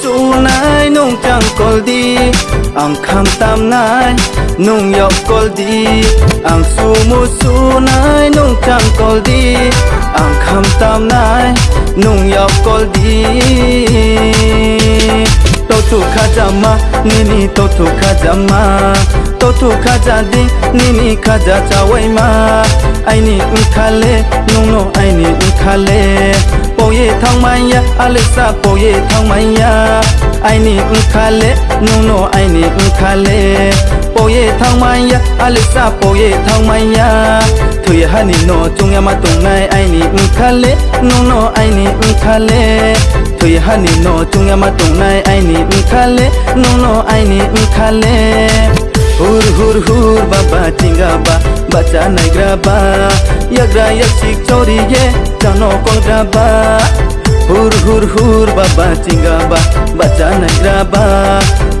สูนายนุ่งจังกอลดีอังคำตามนายนุ่งยอกกอลดีอังสูมูสูนายนุ่งจังกอลดีอังคำตามนายนุ่งยอกกอลดีโตถูกขาจามานี่นี่โตถูกขาจามาโตถูกขาจาดีนี่นี่ขาจาจะไว้มาไอนี่อุคาเลนุ่งโนไอนี่อุคาเล ye thang mai ya, alisa po ye thang maya. Aini unkhale nuno aini unkhale po ye thang mai ya, alisa po ye thang mai ya maya. Thuy hani no chung ma tung nai aini unkhale nuno aini unkhale thuy hani no chung ma tung nai aini unkhale nuno aini unkhale Nai graba yagra yaksik chori ye jano kol graba Hur hur hur baba tinga ba bacha nai graba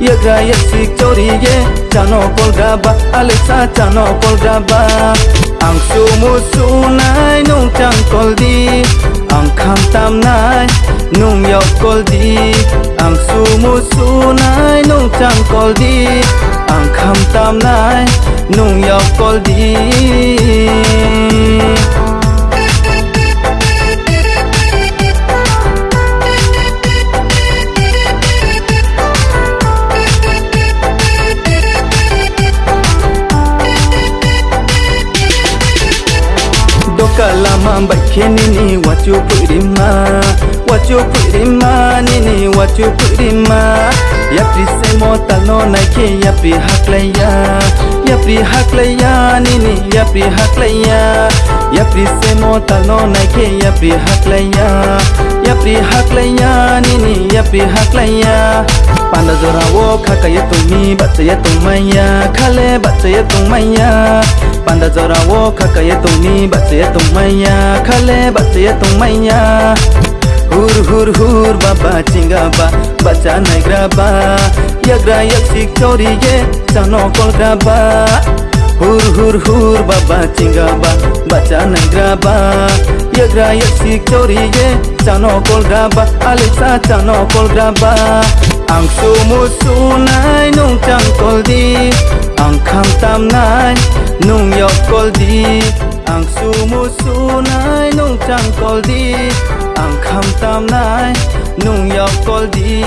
yagra yaksik chori ye jano kol graba alexa jano kol graba ang sumu sunai nung chang kol di ang kham tam nai nung yok kol di ang sumu sunai nung chang kol di อ่างคำตามนายนุ่งยอกกอลดีกะลามับักเคนี่นี่วัดจูปุริมาวัดจูปุริมานี่นี่วัดจูปุริมา talo na ke ya pri haklaya ya pri haklaya nini ya pri haklaya panda jora wo khaka ye tumi bacha ye tumaya khale bacha ye tumaya panda jora wo khaka ye tumi bacha ye tumaya khale bacha ye tumaya yaksik chori ye chano kol graba hur hur hur baba chinga ba bacha nai graba yagra yaksik chori ye chano kol graba alisa chano kol graba ang sumu sunai nung chang kol di ang kham tam nai nung yok kol di ang sumu sunai nung chang kol di ang kham tam nai nung yap kol di